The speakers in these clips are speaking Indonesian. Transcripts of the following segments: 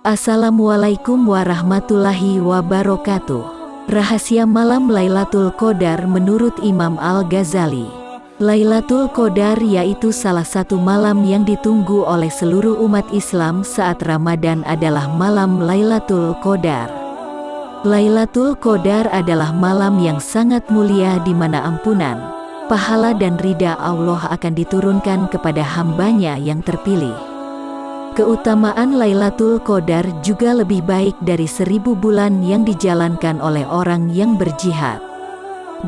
Assalamualaikum warahmatullahi wabarakatuh. Rahasia malam Lailatul Qadar menurut Imam Al-Ghazali. Lailatul Qadar yaitu salah satu malam yang ditunggu oleh seluruh umat Islam saat Ramadan adalah malam Lailatul Qadar. Lailatul Qadar adalah malam yang sangat mulia di mana ampunan, pahala dan ridha Allah akan diturunkan kepada hambanya yang terpilih. Keutamaan Lailatul Qadar juga lebih baik dari seribu bulan yang dijalankan oleh orang yang berjihad.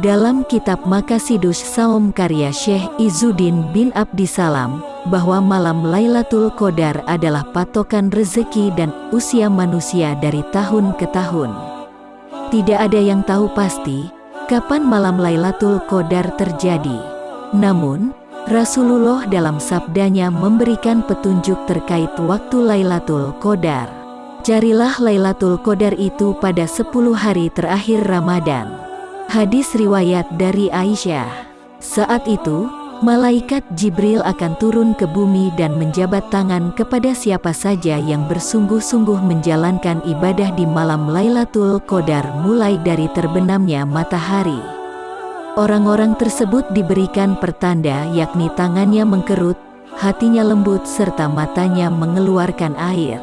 Dalam kitab Makasidus Saum karya Syekh Izuddin bin Abdisalam, bahwa malam Lailatul Qadar adalah patokan rezeki dan usia manusia dari tahun ke tahun. Tidak ada yang tahu pasti, kapan malam Lailatul Qadar terjadi. Namun, Rasulullah dalam sabdanya memberikan petunjuk terkait waktu Lailatul Qadar. Carilah Lailatul Qadar itu pada 10 hari terakhir Ramadan. Hadis riwayat dari Aisyah. Saat itu, malaikat Jibril akan turun ke bumi dan menjabat tangan kepada siapa saja yang bersungguh-sungguh menjalankan ibadah di malam Lailatul Qadar mulai dari terbenamnya matahari. Orang-orang tersebut diberikan pertanda yakni tangannya mengkerut, hatinya lembut serta matanya mengeluarkan air.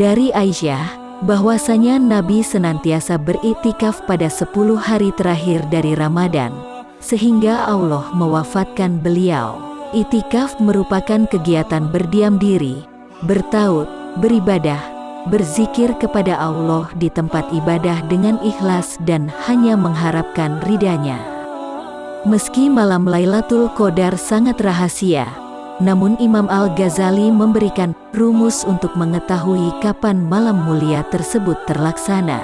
Dari Aisyah, bahwasanya Nabi senantiasa beriktikaf pada 10 hari terakhir dari Ramadan, sehingga Allah mewafatkan beliau. Itikaf merupakan kegiatan berdiam diri, bertaut, beribadah, berzikir kepada Allah di tempat ibadah dengan ikhlas dan hanya mengharapkan ridhanya. Meski malam Lailatul Qadar sangat rahasia, namun Imam Al-Ghazali memberikan rumus untuk mengetahui kapan malam mulia tersebut terlaksana.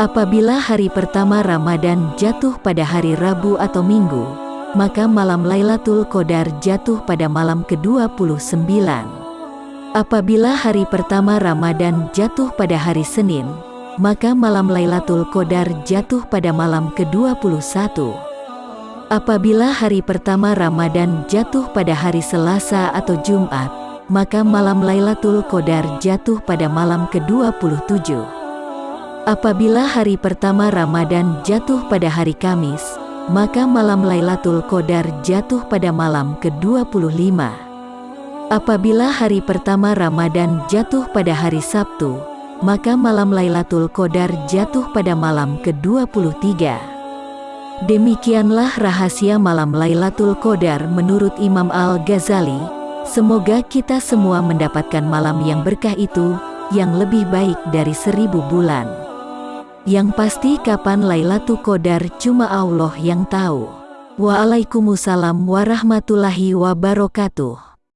Apabila hari pertama Ramadan jatuh pada hari Rabu atau Minggu, maka malam Lailatul Qadar jatuh pada malam ke-29. Apabila hari pertama Ramadan jatuh pada hari Senin, maka malam Lailatul Qadar jatuh pada malam ke-21. Apabila hari pertama Ramadan jatuh pada hari Selasa atau Jumat, maka malam Lailatul Qadar jatuh pada malam ke-27. Apabila hari pertama Ramadan jatuh pada hari Kamis, maka malam Lailatul Qadar jatuh pada malam ke-25. Apabila hari pertama Ramadan jatuh pada hari Sabtu, maka malam Lailatul Qadar jatuh pada malam ke-23. Demikianlah rahasia malam Lailatul Qadar menurut Imam Al-Ghazali. Semoga kita semua mendapatkan malam yang berkah itu, yang lebih baik dari seribu bulan. Yang pasti kapan Lailatul Qadar cuma Allah yang tahu. Waalaikumsalam warahmatullahi wabarakatuh.